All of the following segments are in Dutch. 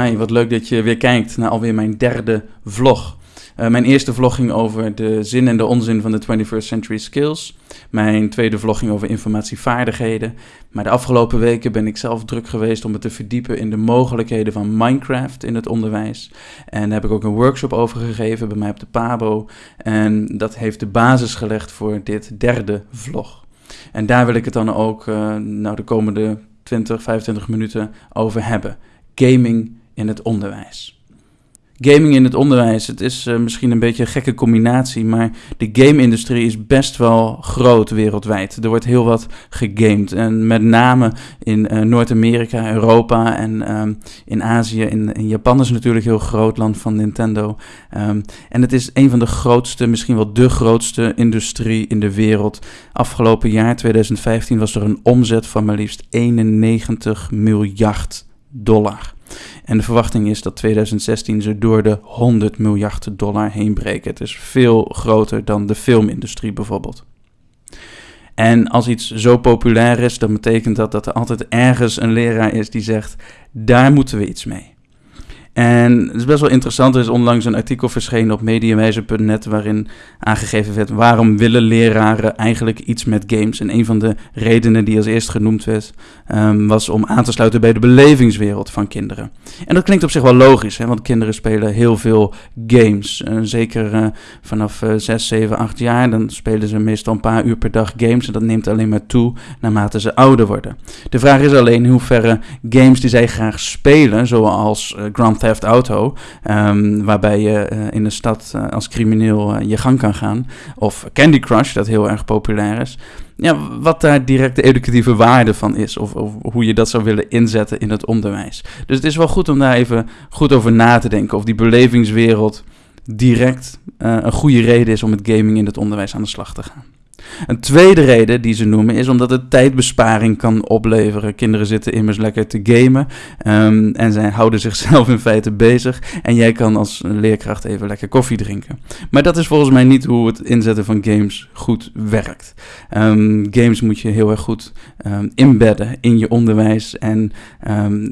Wat leuk dat je weer kijkt naar alweer mijn derde vlog. Uh, mijn eerste vlog ging over de zin en de onzin van de 21st Century Skills. Mijn tweede vlog ging over informatievaardigheden. Maar de afgelopen weken ben ik zelf druk geweest om me te verdiepen in de mogelijkheden van Minecraft in het onderwijs. En daar heb ik ook een workshop over gegeven bij mij op de Pabo. En dat heeft de basis gelegd voor dit derde vlog. En daar wil ik het dan ook uh, nou, de komende 20, 25 minuten over hebben. Gaming in het onderwijs. Gaming in het onderwijs, het is uh, misschien een beetje een gekke combinatie, maar de game-industrie is best wel groot wereldwijd. Er wordt heel wat gegamed. En met name in uh, Noord-Amerika, Europa en um, in Azië. In, in, Japan is natuurlijk een heel groot land van Nintendo. Um, en het is een van de grootste, misschien wel de grootste industrie in de wereld. Afgelopen jaar, 2015, was er een omzet van maar liefst 91 miljard dollar. En de verwachting is dat 2016 ze door de 100 miljard dollar heen breken. Het is veel groter dan de filmindustrie bijvoorbeeld. En als iets zo populair is, dan betekent dat dat er altijd ergens een leraar is die zegt: daar moeten we iets mee. En het is best wel interessant. Er is onlangs een artikel verschenen op mediawijzer.net waarin aangegeven werd waarom willen leraren eigenlijk iets met games. En een van de redenen die als eerst genoemd werd, um, was om aan te sluiten bij de belevingswereld van kinderen. En dat klinkt op zich wel logisch, hè, want kinderen spelen heel veel games. Uh, zeker uh, vanaf uh, 6, 7, 8 jaar, dan spelen ze meestal een paar uur per dag games. En dat neemt alleen maar toe naarmate ze ouder worden. De vraag is alleen in hoeverre games die zij graag spelen, zoals uh, Grand Theft Auto, um, waarbij je uh, in de stad uh, als crimineel uh, je gang kan gaan. Of Candy Crush, dat heel erg populair is. Ja, wat daar direct de educatieve waarde van is, of, of, hoe je dat zou willen inzetten in het onderwijs. Dus het is wel goed om daar even goed over na te denken, of die belevingswereld direct een goede reden is om met gaming in het onderwijs aan de slag te gaan. Een tweede reden die ze noemen is omdat het tijdbesparing kan opleveren. Kinderen zitten immers lekker te gamen um, en zij houden zichzelf in feite bezig. En jij kan als leerkracht even lekker koffie drinken. Maar dat is volgens mij niet hoe het inzetten van games goed werkt. Um, games moet je heel erg goed um, inbedden in je onderwijs. En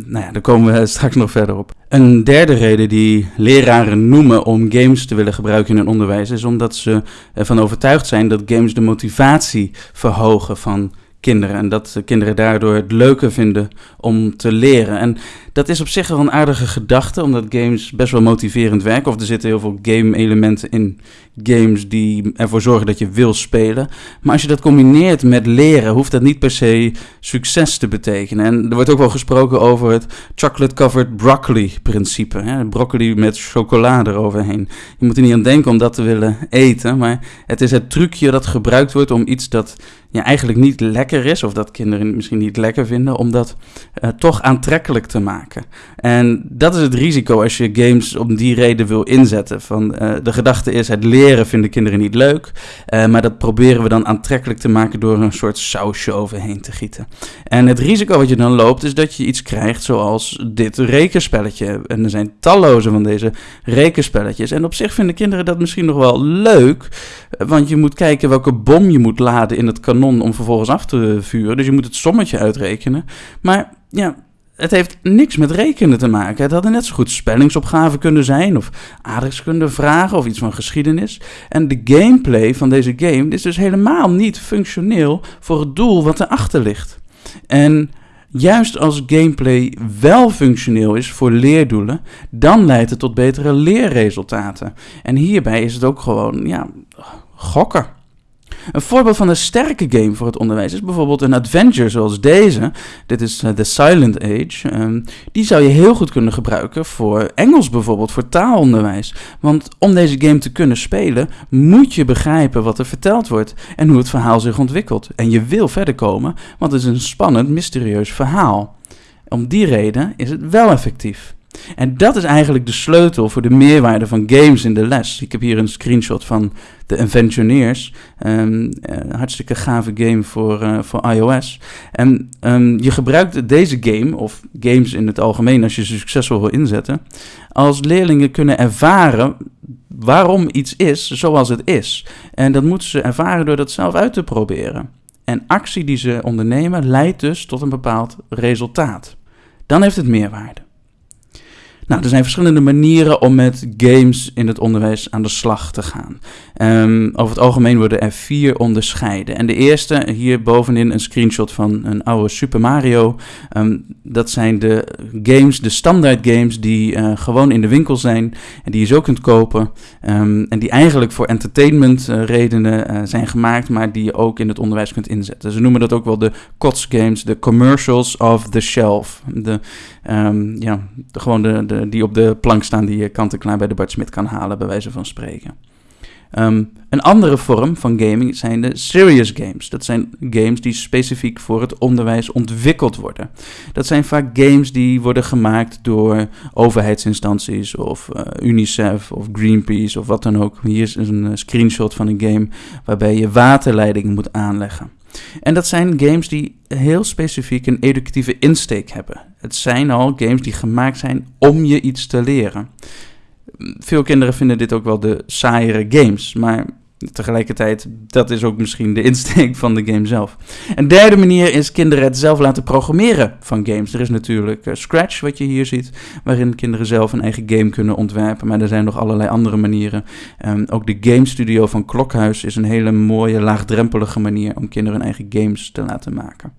nou ja, daar komen we straks nog verder op. Een derde reden die leraren noemen om games te willen gebruiken in hun onderwijs is omdat ze ervan overtuigd zijn dat games de motivatie verhogen van kinderen. En dat kinderen daardoor het leuker vinden om te leren. En dat is op zich wel een aardige gedachte, omdat games best wel motiverend werken. Of er zitten heel veel game-elementen in games die ervoor zorgen dat je wil spelen. Maar als je dat combineert met leren, hoeft dat niet per se succes te betekenen. En er wordt ook wel gesproken over het chocolate-covered broccoli-principe. Broccoli met chocolade eroverheen. Je moet er niet aan denken om dat te willen eten, maar het is het trucje dat gebruikt wordt om iets dat ja, eigenlijk niet lekker is, of dat kinderen misschien niet lekker vinden, om dat uh, toch aantrekkelijk te maken. En dat is het risico als je games om die reden wil inzetten. Van, uh, de gedachte is, het leren vinden kinderen niet leuk, uh, maar dat proberen we dan aantrekkelijk te maken door een soort sausje overheen te gieten. En het risico wat je dan loopt, is dat je iets krijgt zoals dit rekenspelletje. En er zijn talloze van deze rekenspelletjes. En op zich vinden kinderen dat misschien nog wel leuk, want je moet kijken welke bom je moet laden in het kanon om vervolgens af te vuren. Dus je moet het sommetje uitrekenen. Maar ja, het heeft niks met rekenen te maken. Het hadden net zo goed spellingsopgaven kunnen zijn, of aardrijkskunde vragen, of iets van geschiedenis. En de gameplay van deze game is dus helemaal niet functioneel voor het doel wat erachter ligt. En juist als gameplay wel functioneel is voor leerdoelen, dan leidt het tot betere leerresultaten. En hierbij is het ook gewoon, ja, gokken. Een voorbeeld van een sterke game voor het onderwijs is bijvoorbeeld een adventure zoals deze. Dit is uh, The Silent Age. Um, die zou je heel goed kunnen gebruiken voor Engels bijvoorbeeld, voor taalonderwijs. Want om deze game te kunnen spelen, moet je begrijpen wat er verteld wordt en hoe het verhaal zich ontwikkelt. En je wil verder komen, want het is een spannend, mysterieus verhaal. Om die reden is het wel effectief. En dat is eigenlijk de sleutel voor de meerwaarde van games in de les. Ik heb hier een screenshot van de Inventioneers. Um, uh, hartstikke gave game voor, uh, voor iOS. En um, je gebruikt deze game, of games in het algemeen, als je ze succesvol wil inzetten, als leerlingen kunnen ervaren waarom iets is zoals het is. En dat moeten ze ervaren door dat zelf uit te proberen. En actie die ze ondernemen leidt dus tot een bepaald resultaat. Dan heeft het meerwaarde. Nou, er zijn verschillende manieren om met games in het onderwijs aan de slag te gaan. Um, over het algemeen worden er vier onderscheiden. En de eerste, hier bovenin een screenshot van een oude Super Mario. Um, dat zijn de games, de standaard games die uh, gewoon in de winkel zijn en die je zo kunt kopen. Um, en die eigenlijk voor entertainment uh, redenen uh, zijn gemaakt, maar die je ook in het onderwijs kunt inzetten. Ze noemen dat ook wel de COTS games, de commercials of the shelf. De, ja, de, gewoon de, de die op de plank staan die je kant-en-klaar bij de Bart Smit kan halen, bij wijze van spreken. Um, een andere vorm van gaming zijn de serious games. Dat zijn games die specifiek voor het onderwijs ontwikkeld worden. Dat zijn vaak games die worden gemaakt door overheidsinstanties of uh, UNICEF of Greenpeace of wat dan ook. Hier is een uh, screenshot van een game waarbij je waterleidingen moet aanleggen. En dat zijn games die heel specifiek een educatieve insteek hebben. Het zijn al games die gemaakt zijn om je iets te leren. Veel kinderen vinden dit ook wel de saaiere games, maar tegelijkertijd, dat is ook misschien de insteek van de game zelf. Een derde manier is kinderen het zelf laten programmeren van games. Er is natuurlijk uh, Scratch, wat je hier ziet, waarin kinderen zelf een eigen game kunnen ontwerpen. Maar er zijn nog allerlei andere manieren. Um, ook de Game Studio van Klokhuis is een hele mooie, laagdrempelige manier om kinderen hun eigen games te laten maken.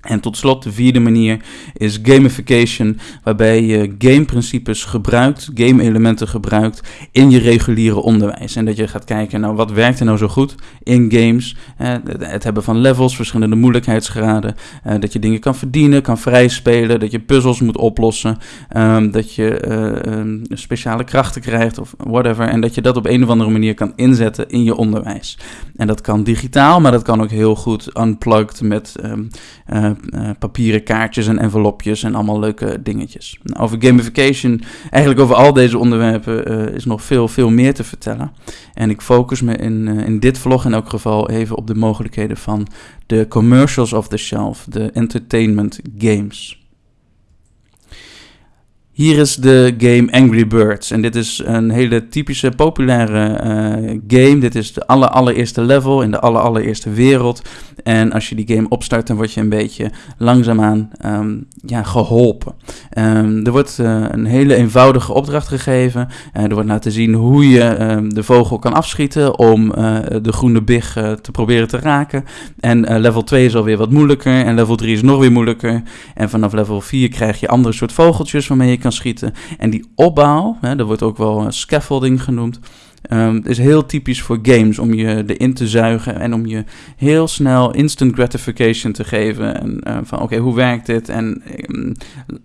En tot slot, de vierde manier is gamification, waarbij je gameprincipes gebruikt, game-elementen gebruikt in je reguliere onderwijs. En dat je gaat kijken, nou, wat werkt er nou zo goed in games? Eh, het hebben van levels, verschillende moeilijkheidsgraden, eh, dat je dingen kan verdienen, kan vrijspelen, dat je puzzels moet oplossen, um, dat je uh, speciale krachten krijgt of whatever. En dat je dat op een of andere manier kan inzetten in je onderwijs. En dat kan digitaal, maar dat kan ook heel goed unplugged met... Um, uh, papieren kaartjes en envelopjes en allemaal leuke dingetjes. Nou, over gamification, eigenlijk over al deze onderwerpen, uh, is nog veel, veel meer te vertellen. En ik focus me in, in dit vlog in elk geval even op de mogelijkheden van de commercials of the shelf, de entertainment games. Hier is de game Angry Birds. En dit is een hele typische, populaire uh, game. Dit is de aller, allereerste level in de aller, allereerste wereld. En als je die game opstart, dan word je een beetje langzaamaan um, ja, geholpen. Um, er wordt uh, een hele eenvoudige opdracht gegeven. Uh, er wordt laten zien hoe je um, de vogel kan afschieten om de groene big te proberen te raken. En level 2 is alweer wat moeilijker. En level 3 is nog weer moeilijker. En vanaf level 4 krijg je andere soort vogeltjes waarmee je kan schieten. En die opbouw, hè, dat wordt ook wel scaffolding genoemd. Um, is heel typisch voor games om je erin te zuigen en om je heel snel instant gratification te geven. En uh, van oké, hoe werkt dit? En um,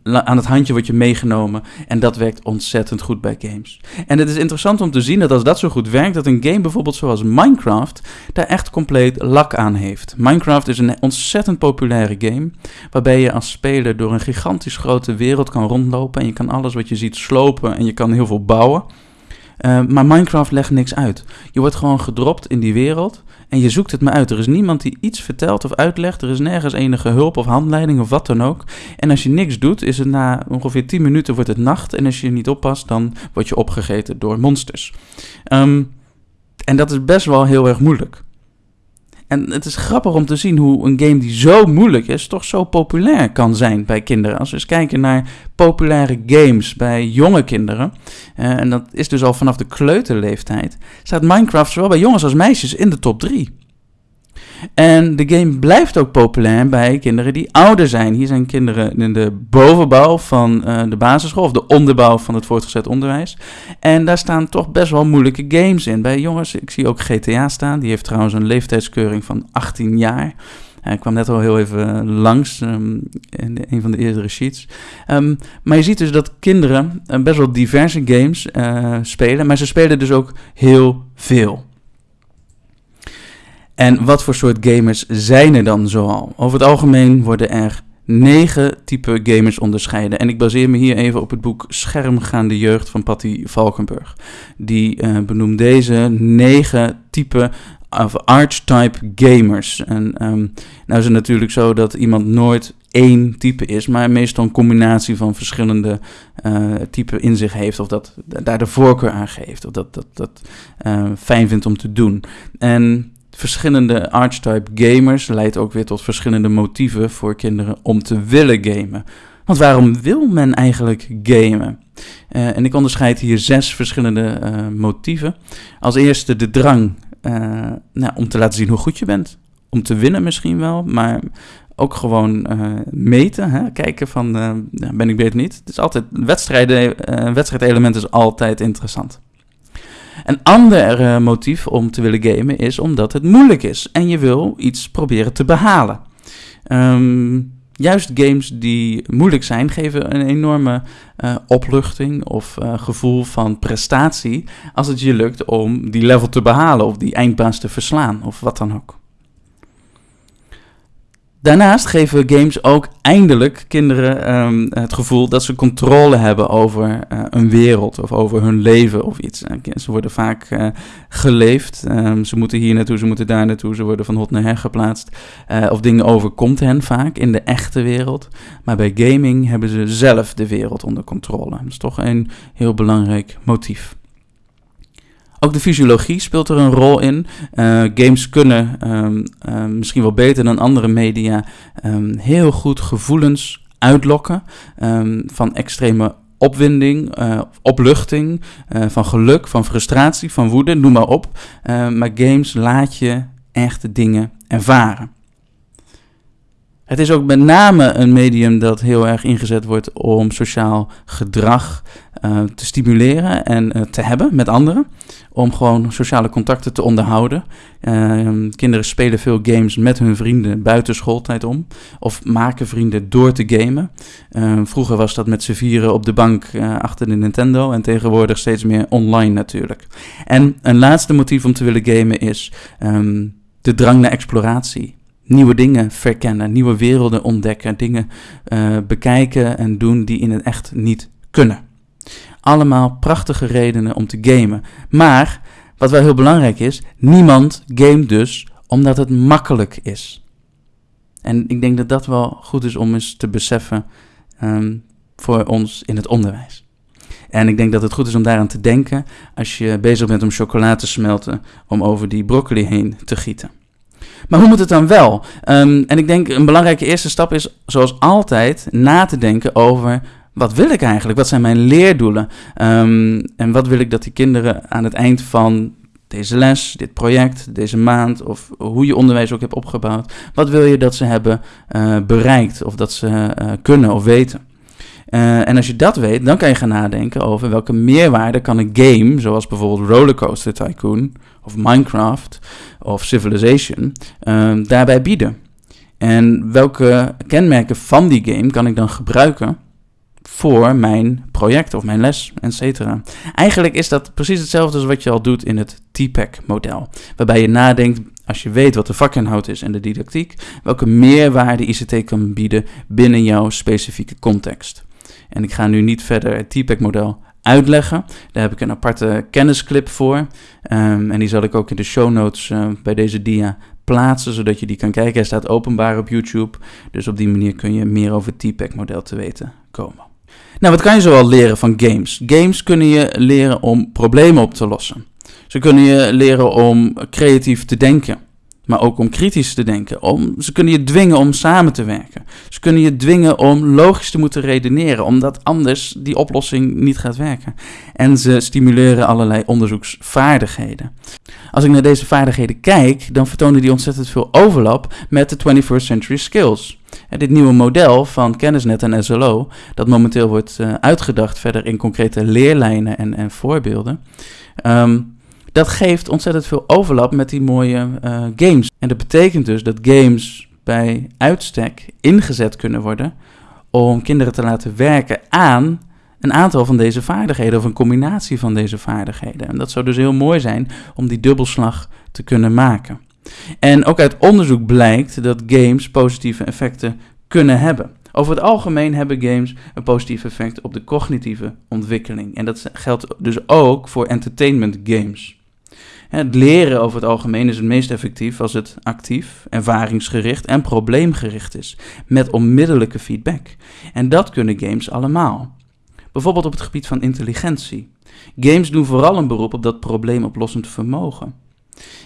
aan het handje word je meegenomen. En dat werkt ontzettend goed bij games. En het is interessant om te zien dat als dat zo goed werkt, dat een game bijvoorbeeld zoals Minecraft daar echt compleet lak aan heeft. Minecraft is een ontzettend populaire game, waarbij je als speler door een gigantisch grote wereld kan rondlopen en je kan alles wat je ziet slopen en je kan heel veel bouwen. Uh, maar Minecraft legt niks uit. Je wordt gewoon gedropt in die wereld en je zoekt het maar uit. Er is niemand die iets vertelt of uitlegt. Er is nergens enige hulp of handleiding of wat dan ook. En als je niks doet, is het na ongeveer 10 minuten wordt het nacht. En als je niet oppast, dan word je opgegeten door monsters. Um, en dat is best wel heel erg moeilijk. En het is grappig om te zien hoe een game die zo moeilijk is, toch zo populair kan zijn bij kinderen. Als we eens kijken naar populaire games bij jonge kinderen, uh, en dat is dus al vanaf de kleuterleeftijd, staat Minecraft zowel bij jongens als meisjes in de top 3. En de game blijft ook populair bij kinderen die ouder zijn. Hier zijn kinderen in de bovenbouw van uh, de basisschool of de onderbouw van het voortgezet onderwijs. En daar staan toch best wel moeilijke games in. Bij jongens, ik zie ook GTA staan. Die heeft trouwens een leeftijdskeuring van 18 jaar. Ik kwam net al heel even langs um, in een van de eerdere sheets. Um, maar je ziet dus dat kinderen uh, best wel diverse games spelen, maar ze spelen dus ook heel veel. En wat voor soort gamers zijn er dan zoal? Over het algemeen worden er negen type gamers onderscheiden. En ik baseer me hier even op het boek Schermgaande Jeugd van Patty Valkenburg. Die uh, benoemt deze negen type of archetype gamers. En um, nou is het natuurlijk zo dat iemand nooit één type is, maar meestal een combinatie van verschillende uh, typen in zich heeft, of dat daar de voorkeur aan geeft, of dat dat, dat uh, fijn vindt om te doen. En verschillende archetype gamers leidt ook weer tot verschillende motieven voor kinderen om te willen gamen. Want waarom wil men eigenlijk gamen? Uh, en ik onderscheid hier zes verschillende uh, motieven. Als eerste de drang nou, om te laten zien hoe goed je bent. Om te winnen misschien wel, maar ook gewoon meten. Hè? Kijken van, ben ik beter niet? Het is altijd, wedstrijden, wedstrijdelement is altijd interessant. Een ander motief om te willen gamen is omdat het moeilijk is en je wil iets proberen te behalen. Um, juist games die moeilijk zijn, geven een enorme uh, opluchting of uh, gevoel van prestatie als het je lukt om die level te behalen of die eindbaas te verslaan of wat dan ook. Daarnaast geven games ook eindelijk kinderen um, het gevoel dat ze controle hebben over uh, een wereld of over hun leven of iets. Ze worden vaak uh, geleefd. Um, ze moeten hier naartoe, ze moeten daar naartoe, ze worden van hot naar her geplaatst. Of dingen overkomt hen vaak in de echte wereld. Maar bij gaming hebben ze zelf de wereld onder controle. Dat is toch een heel belangrijk motief. Ook de fysiologie speelt er een rol in. Uh, games kunnen um, um, misschien wel beter dan andere media um, heel goed gevoelens uitlokken van extreme opwinding, uh, opluchting, uh, van geluk, van frustratie, van woede, noem maar op. maar games laat je echte dingen ervaren. Het is ook met name een medium dat heel erg ingezet wordt om sociaal gedrag uh, te stimuleren en uh, te hebben met anderen. Om gewoon sociale contacten te onderhouden. Uh, kinderen spelen veel games met hun vrienden buiten schooltijd om. Of maken vrienden door te gamen. vroeger was dat met z'n vieren op de bank achter de Nintendo. En tegenwoordig steeds meer online natuurlijk. En een laatste motief om te willen gamen is um, de drang naar exploratie nieuwe dingen verkennen, nieuwe werelden ontdekken, dingen uh, bekijken en doen die in het echt niet kunnen. Allemaal prachtige redenen om te gamen. Maar wat wel heel belangrijk is, niemand gamet dus omdat het makkelijk is. En ik denk dat dat wel goed is om eens te beseffen um, voor ons in het onderwijs. En ik denk dat het goed is om daaraan te denken als je bezig bent om chocolade te smelten, om over die broccoli heen te gieten. Maar hoe moet het dan wel? Um, en ik denk een belangrijke eerste stap is, zoals altijd, na te denken over wat wil ik eigenlijk? Wat zijn mijn leerdoelen? Um, en wat wil ik dat die kinderen aan het eind van deze les, dit project, deze maand, of hoe je onderwijs ook hebt opgebouwd, wat wil je dat ze hebben uh, bereikt of dat ze uh, kunnen of weten? Uh, en als je dat weet, dan kan je gaan nadenken over welke meerwaarde kan een game, zoals bijvoorbeeld Rollercoaster Tycoon of Minecraft of Civilization, uh, daarbij bieden. En welke kenmerken van die game kan ik dan gebruiken voor mijn project of mijn les, etc. Eigenlijk is dat precies hetzelfde als wat je al doet in het TPAC-model, waarbij je nadenkt als je weet wat de vakinhoud is en de didactiek, welke meerwaarde ICT kan bieden binnen jouw specifieke context. En ik ga nu niet verder het TPAC-model uitleggen. Daar heb ik een aparte kennisclip voor. Um, en die zal ik ook in de show notes uh, bij deze dia plaatsen, zodat je die kan kijken. Hij staat openbaar op YouTube. Dus op die manier kun je meer over het TPAC-model te weten komen. Nou, wat kan je zoal leren van games? Games kunnen je leren om problemen op te lossen. Ze kunnen je leren om creatief te denken maar ook om kritisch te denken. Om, ze kunnen je dwingen om samen te werken. Ze kunnen je dwingen om logisch te moeten redeneren, omdat anders die oplossing niet gaat werken. En ze stimuleren allerlei onderzoeksvaardigheden. Als ik naar deze vaardigheden kijk, dan vertonen die ontzettend veel overlap met de 21st Century Skills. En dit nieuwe model van kennisnet en SLO, dat momenteel wordt uh, uitgedacht verder in concrete leerlijnen en, en voorbeelden. Um, dat geeft ontzettend veel overlap met die mooie uh, games. En dat betekent dus dat games bij uitstek ingezet kunnen worden om kinderen te laten werken aan een aantal van deze vaardigheden of een combinatie van deze vaardigheden. En dat zou dus heel mooi zijn om die dubbelslag te kunnen maken. En ook uit onderzoek blijkt dat games positieve effecten kunnen hebben. Over het algemeen hebben games een positief effect op de cognitieve ontwikkeling. En dat geldt dus ook voor entertainment games. Het leren over het algemeen is het meest effectief als het actief, ervaringsgericht en probleemgericht is, met onmiddellijke feedback. En dat kunnen games allemaal. Bijvoorbeeld op het gebied van intelligentie. Games doen vooral een beroep op dat probleemoplossend vermogen.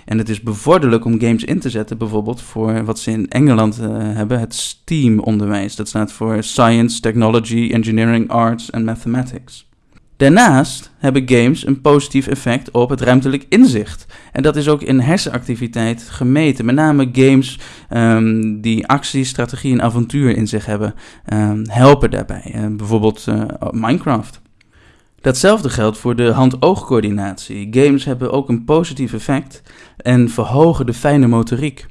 En het is bevorderlijk om games in te zetten, bijvoorbeeld voor wat ze in Engeland uh, hebben, het STEAM-onderwijs. Dat staat voor Science, Technology, Engineering, Arts en Mathematics. Daarnaast hebben games een positief effect op het ruimtelijk inzicht. En dat is ook in hersenactiviteit gemeten. Met name games um, die actie, strategie en avontuur in zich hebben, um, helpen daarbij. Uh, bijvoorbeeld uh, Minecraft. Datzelfde geldt voor de hand-oogcoördinatie. Games hebben ook een positief effect en verhogen de fijne motoriek.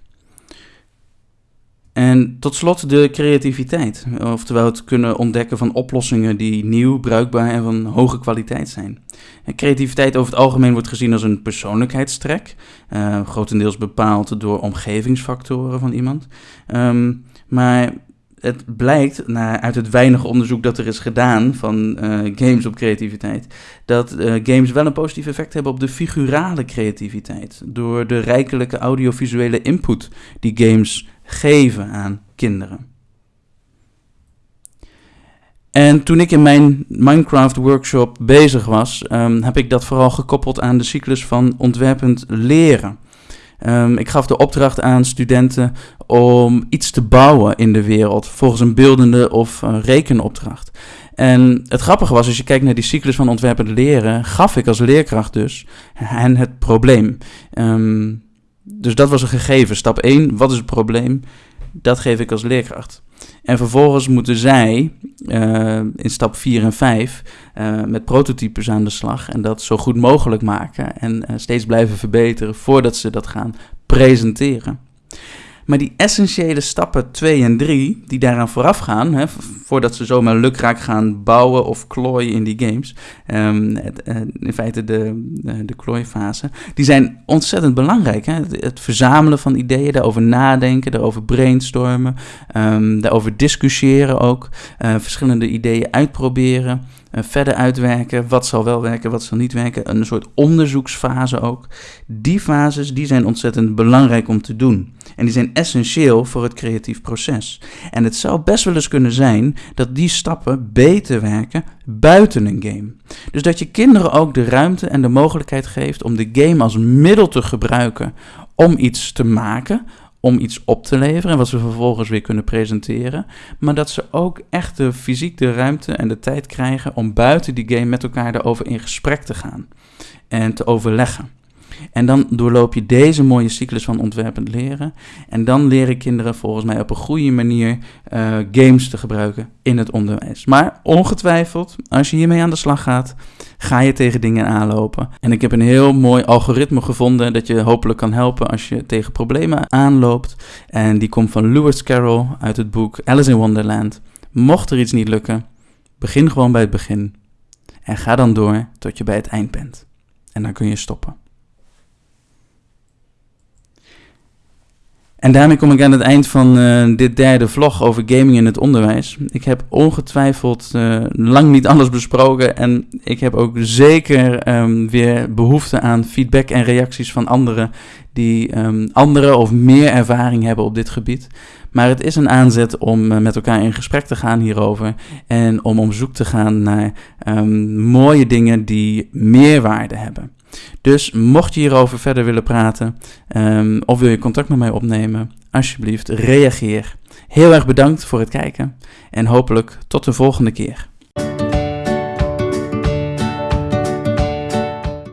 En tot slot de creativiteit, oftewel het kunnen ontdekken van oplossingen die nieuw, bruikbaar en van hoge kwaliteit zijn. En creativiteit over het algemeen wordt gezien als een persoonlijkheidstrek, uh, grotendeels bepaald door omgevingsfactoren van iemand. Um, maar het blijkt na, uit het weinige onderzoek dat er is gedaan van uh, games op creativiteit, dat uh, games wel een positief effect hebben op de figurale creativiteit. Door de rijkelijke audiovisuele input die games geven aan kinderen. En toen ik in mijn Minecraft workshop bezig was, um, heb ik dat vooral gekoppeld aan de cyclus van ontwerpend leren. Um, ik gaf de opdracht aan studenten om iets te bouwen in de wereld volgens een beeldende of een rekenopdracht. En het grappige was, als je kijkt naar die cyclus van ontwerpend leren, gaf ik als leerkracht dus hen het probleem. Um, dus dat was een gegeven. Stap 1, wat is het probleem? Dat geef ik als leerkracht. En vervolgens moeten zij uh, in stap 4 en 5 uh, met prototypes aan de slag en dat zo goed mogelijk maken en uh, steeds blijven verbeteren voordat ze dat gaan presenteren. Maar die essentiële stappen 2 en 3, die daaraan vooraf gaan, hè, voordat ze zomaar lukraak gaan bouwen of klooien in die games, het, uh, in feite de, de, de klooifase, die zijn ontzettend belangrijk. Hè? Het, verzamelen van ideeën, daarover nadenken, daarover brainstormen, um, daarover discussiëren ook, uh, verschillende ideeën uitproberen. Verder uitwerken, wat zal wel werken, wat zal niet werken, een soort onderzoeksfase ook. Die fases die zijn ontzettend belangrijk om te doen. En die zijn essentieel voor het creatief proces. En het zou best wel eens kunnen zijn dat die stappen beter werken buiten een game. Dus dat je kinderen ook de ruimte en de mogelijkheid geeft om de game als middel te gebruiken om iets te maken, om iets op te leveren, wat ze vervolgens weer kunnen presenteren. Maar dat ze ook echt de fysiek de ruimte en de tijd krijgen om buiten die game met elkaar erover in gesprek te gaan en te overleggen. En dan doorloop je deze mooie cyclus van ontwerpend leren. En dan leren kinderen volgens mij op een goede manier uh, games te gebruiken in het onderwijs. Maar ongetwijfeld, als je hiermee aan de slag gaat, ga je tegen dingen aanlopen. En ik heb een heel mooi algoritme gevonden dat je hopelijk kan helpen als je tegen problemen aanloopt. En die komt van Lewis Carroll uit het boek Alice in Wonderland. Mocht er iets niet lukken, begin gewoon bij het begin. En ga dan door tot je bij het eind bent. En dan kun je stoppen. En daarmee kom ik aan het eind van uh, dit derde vlog over gaming in het onderwijs. Ik heb ongetwijfeld uh, lang niet alles besproken en ik heb ook zeker um, weer behoefte aan feedback en reacties van anderen die um, andere of meer ervaring hebben op dit gebied. Maar het is een aanzet om uh, met elkaar in gesprek te gaan hierover en om op zoek te gaan naar um, mooie dingen die meerwaarde hebben. Dus mocht je hierover verder willen praten um, of wil je contact met mij opnemen, alsjeblieft reageer. Heel erg bedankt voor het kijken en hopelijk tot de volgende keer.